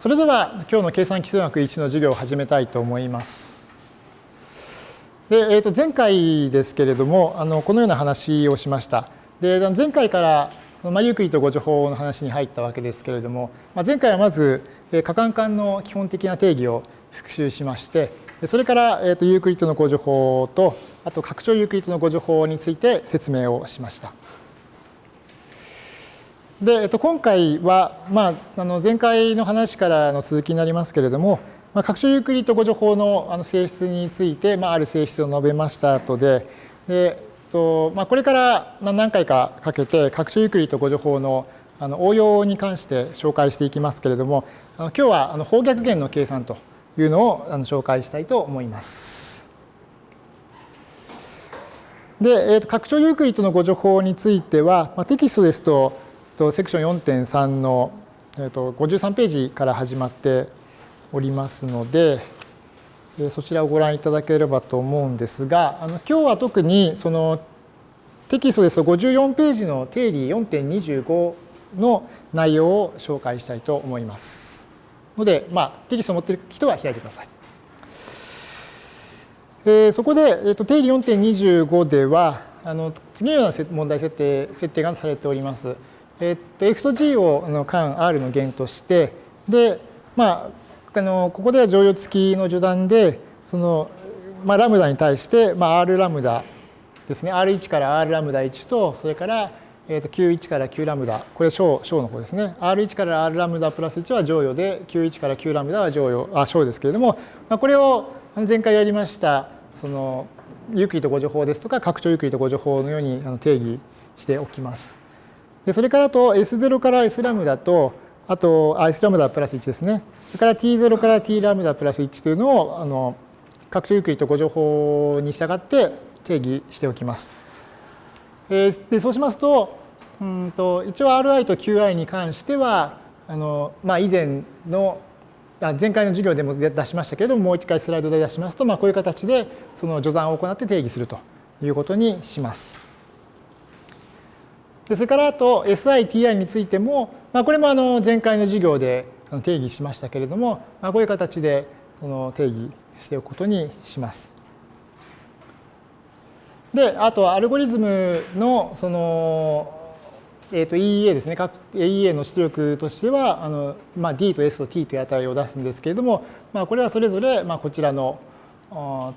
それでは今日の計算機数学1の授業を始めたいと思います。で、えー、と前回ですけれどもあのこのような話をしました。で前回からまあ、ユークリッド互除法の話に入ったわけですけれども、まあ、前回はまず可換環の基本的な定義を復習しましてそれから、えー、とユークリッドの互除法とあと拡張ユークリッドの互除法について説明をしました。で、えっと、今回は、まあ、あの前回の話からの続きになりますけれども、まあ、拡張ユークリッド誤助法のあの性質について、まあ、ある性質を述べました後で、でとまあ、これから何回かかけて拡張ユークリッド誤助法のあの応用に関して紹介していきますけれども、あの今日はあの方逆弦の計算というのをあの紹介したいと思います。で、えー、と拡張ユークリッドの誤助法については、まあ、テキストですととセクション4.3の、えー、と53ページから始まっておりますので、そちらをご覧いただければと思うんですが、あの今日は特にそのテキストですと54ページの定理4.25の内容を紹介したいと思います。ので、まあ、テキストを持っている人は開いてください。えー、そこで、えーと、定理4.25ではあの次のような問題設定設定がされております。えっと、F と G をあの間 R の弦として、で、まあ、あのここでは乗用付きの序断で、その、まあ、ラムダに対して、まあ、R ラムダですね、R1 から R ラムダ1と、それから、えー、と Q1 から Q ラムダ、これ小小の方ですね。R1 から R ラムダプラス1は乗用で、Q1 から Q ラムダは乗用、あ小ですけれども、まあ、これを前回やりました、その、ユークリッド互除法ですとか、拡張ユークリッド互除法のように定義しておきます。でそれからあと S0 から S ラムダと、あと、あ、S ラムダプラス1ですね。それから T0 から T ラムダプラス1というのを、あの、拡張ユークリッド互除法に従って定義しておきます。えー、でそうしますと、うんと一応 Ri と Qi に関しては、あのまあ、以前の前回の授業でも出しましたけれども、もう一回スライドで出しますと、まあ、こういう形でその序算を行って定義するということにします。でそれからあと SITI についても、まあ、これもあの前回の授業で定義しましたけれども、まあ、こういう形でその定義しておくことにします。で、あとアルゴリズムのその、えー、と EEA ですね、各 EEA の出力としては、あのまあ、D と S と T という値を出すんですけれども、まあ、これはそれぞれまあこちらの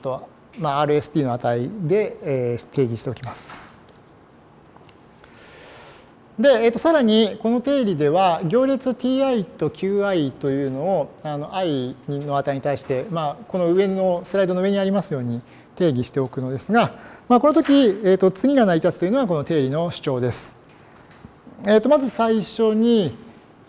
と、まあ、RST の値で、えー、定義しておきます。で、えー、とさらにこの定理では行列 ti と qi というのをあの i の値に対して、まあ、この上のスライドの上にありますように定義しておくのですが、まあ、この時、えー、と次が成り立つというのはこの定理の主張です。えー、とまず最初に、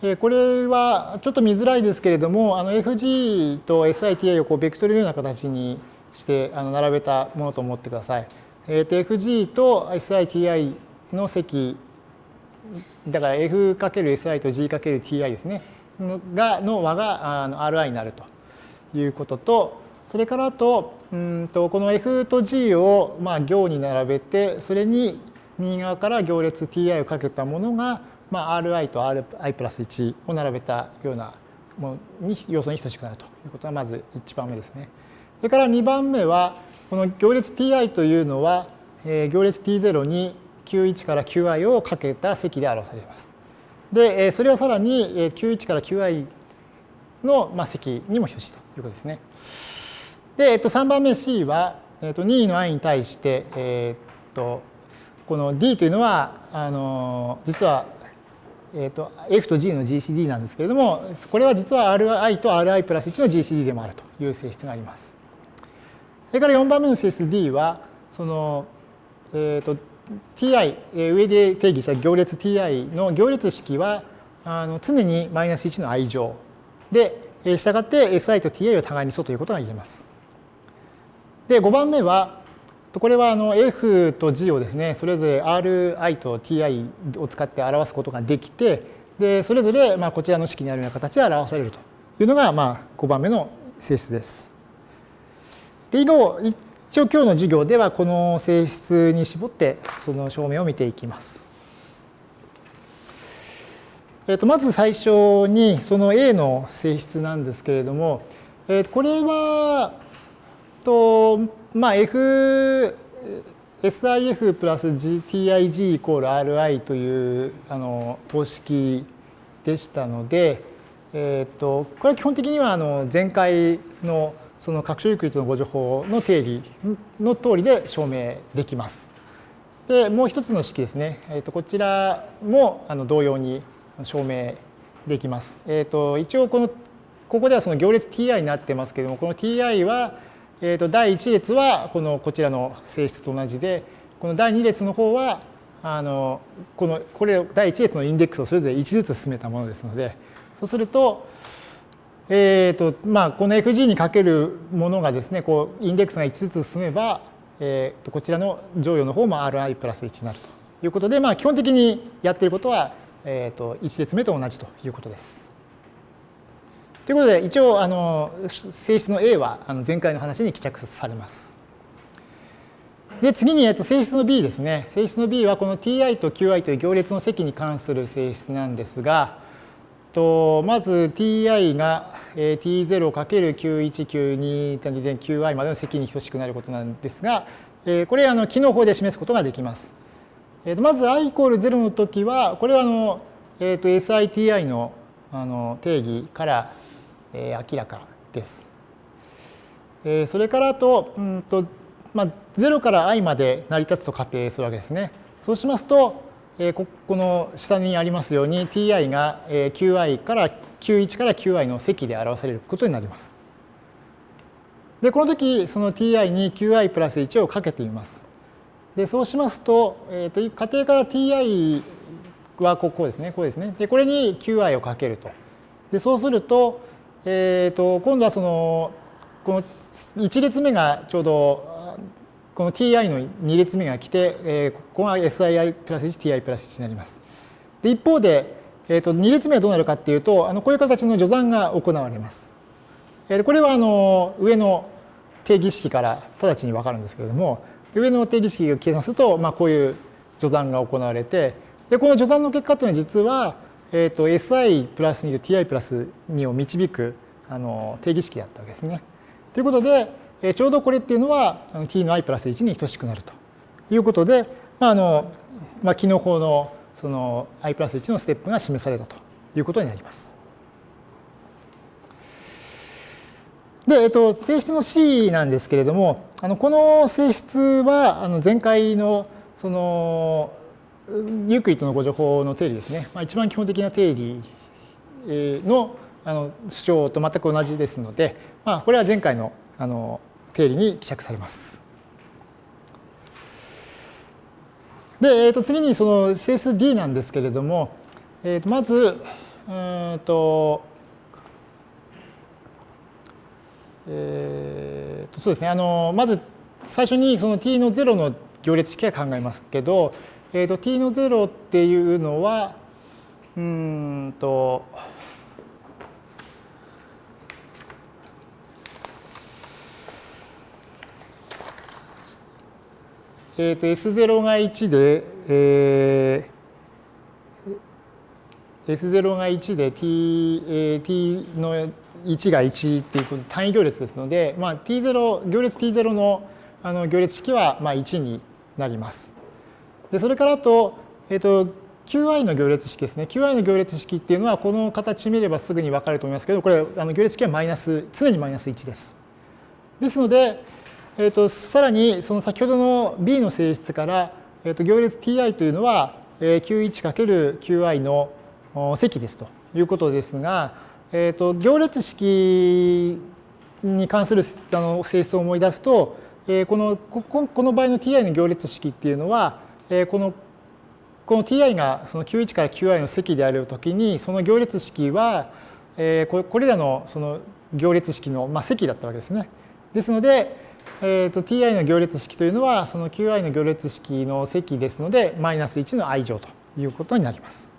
えー、これはちょっと見づらいですけれどもあの FG と SITA をこうベクトルのような形にしてあの並べたものと思ってください。えー、と FG と SITI の積だから F×SI と G×TI ですねがの和があの Ri になるということとそれからあとうんとこの F と G をまあ行に並べてそれに右側から行列 Ti をかけたものが、まあ、Ri と Ri プラス1を並べたようなものに要素に等しくなるということがまず1番目ですね。それから2番目はこの行列 Ti というのは、えー、行列 T0 に Q1 から Qi をかけた積で表されます。で、それはさらに Q1 から Qi の積にも等しいということですね。で、えっと、3番目 C は、えっと、2位の i に対して、えっと、この D というのは、あの、実は、えっと、F と G の GCD なんですけれども、これは実は Ri と Ri プラス1の GCD でもあるという性質があります。それから4番目の性質 D は、その、えっと、ti、上で定義した行列 ti の行列式はあの常にマイナス1の i 乗で、したがって si と ti は互いに素ということが言えます。で、5番目は、これはあの f と g をですね、それぞれ ri と ti を使って表すことができて、でそれぞれまあこちらの式にあるような形で表されるというのがまあ5番目の性質です。で以後一応今日の授業ではこの性質に絞ってその証明を見ていきます。えー、とまず最初にその A の性質なんですけれども、えー、これはと、まあ、F SIF プラス TIG イコール RI というあの等式でしたので、えー、とこれは基本的にはあの前回のその拡張ユークリッドのご情報の定理の通りで証明できます。でもう一つの式ですね、えー、とこちらもあの同様に証明できます。えー、と一応このここではその行列 ti になってますけどもこの ti は、えー、と第1列はこのこちらの性質と同じでこの第2列の方はあのこのこれ第1列のインデックスをそれぞれ1ずつ進めたものですのでそうすると,、えーとまあ、この fg にかけるものがですねこうインデックスが1ずつ進めばえー、とこちらの乗与の方も Ri プラス1になるということで、まあ、基本的にやってることは、えー、と1列目と同じということです。ということで、一応、あの性質の A はあの前回の話に帰着されます。で、次に、えっと、性質の B ですね。性質の B はこの ti と qi という行列の積に関する性質なんですが、とまず ti が t0×9192.qi までの積に等しくなることなんですが、これあの機能法で示すことができます。まず i イコール0の時は、これはあの、えー、と SITI のあの定義からえ明らかです。えそれからと、うんとまあ、0から i まで成り立つと仮定するわけですね。そうしますと、えここの下にありますように ti が qi から q1 から qi の積で表されることになります。で、この時、その ti に qi プラス1をかけてみます。で、そうしますと、えっ、ー、と、仮定から ti はここですね、こうですね。で、これに qi をかけると。で、そうすると、えっ、ー、と、今度はその、この1列目がちょうどこの ti の2列目が来て、えー、ここが sii プラス 1ti プラス1になります。で一方で、えー、と2列目はどうなるかっていうとあのこういう形の序算が行われます。えー、これはあの上の定義式から直ちに分かるんですけれども上の定義式を計算すると、まあ、こういう序算が行われてでこの序算の結果というのは実は、えー、と si プラス2と ti プラス2を導くあの定義式だったわけですね。ということで、えちょうどこれっていうのは t の i プラス1に等しくなるということで、まああのまあ、機能法のその i プラス1のステップが示されたということになります。で、えっと、性質の C なんですけれども、あのこの性質はあの前回のそのユークリッドのご情報の定理ですね、まあ、一番基本的な定理のあの主張と全く同じですので、まあ、これは前回のあの定理に希釈されます。で、えー、と次にその CSD なんですけれども、えー、とまず、うんと、えー、とそうですね、あのまず最初にその t の0の行列式は考えますけど、えー、と t の0っていうのは、うんと、えー、と S0 が1で、えー、S0 が1で T,、えー、T の1が1っていうこと単位行列ですので、まあ、T0 行列 T0 のあの行列式はまあ1になります。でそれからと,、えー、と Qi の行列式ですね。Qi の行列式っていうのはこの形見ればすぐに分かると思いますけどこれあの行列式はマイナス常にマイナス1です。ですので、えーと、さらにその先ほどの B の性質から、えーと、行列 ti というのは q1×qi の積ですということですが、えーと、行列式に関するあの性質を思い出すと、えー、このここの場合の ti の行列式っていうのは、えー、このこの ti がその q1 から qi の積であるときにその行列式は、えー、これらのその行列式の、まあ、積だったわけですね。ですので、えーと、ti の行列式というのはその qi の行列式の積ですのでマイナス1の i 乗ということになります。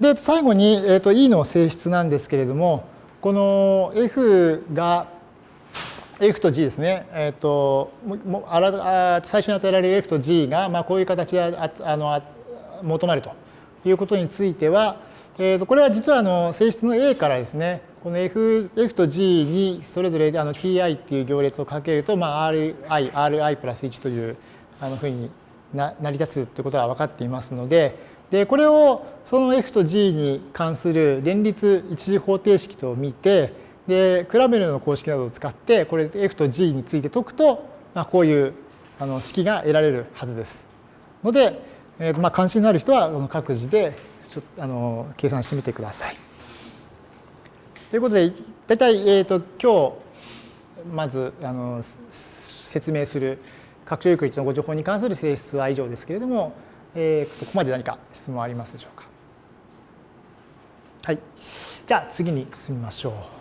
で最後に、えーと、e の性質なんですけれどもこの f が F と G ですね、えーと、もあら最初に与えられる F と G が、まあ、こういう形でああの求まるということについては、えー、とこれは実はあの性質の A からですねこの F, F と G にそれぞれあの Ti っていう行列をかけると、まあ、Ri、Ri プラス1というあのふうにな成り立つということが分かっていますので、でこれをその F と G に関する連立一次方程式と見て、でクラメルの公式などを使ってこれ F と G について解くと、まあ、こういうあの式が得られるはずです。ので、えーまあ、関心のある人は各自でちょあの計算してみてください。ということで大体、えーと、今日まずあの説明する拡張ユークリッドのご情報に関する性質は以上ですけれども、えー、ここまで何か質問ありますでしょうか？はい。じゃあ次に進みましょう。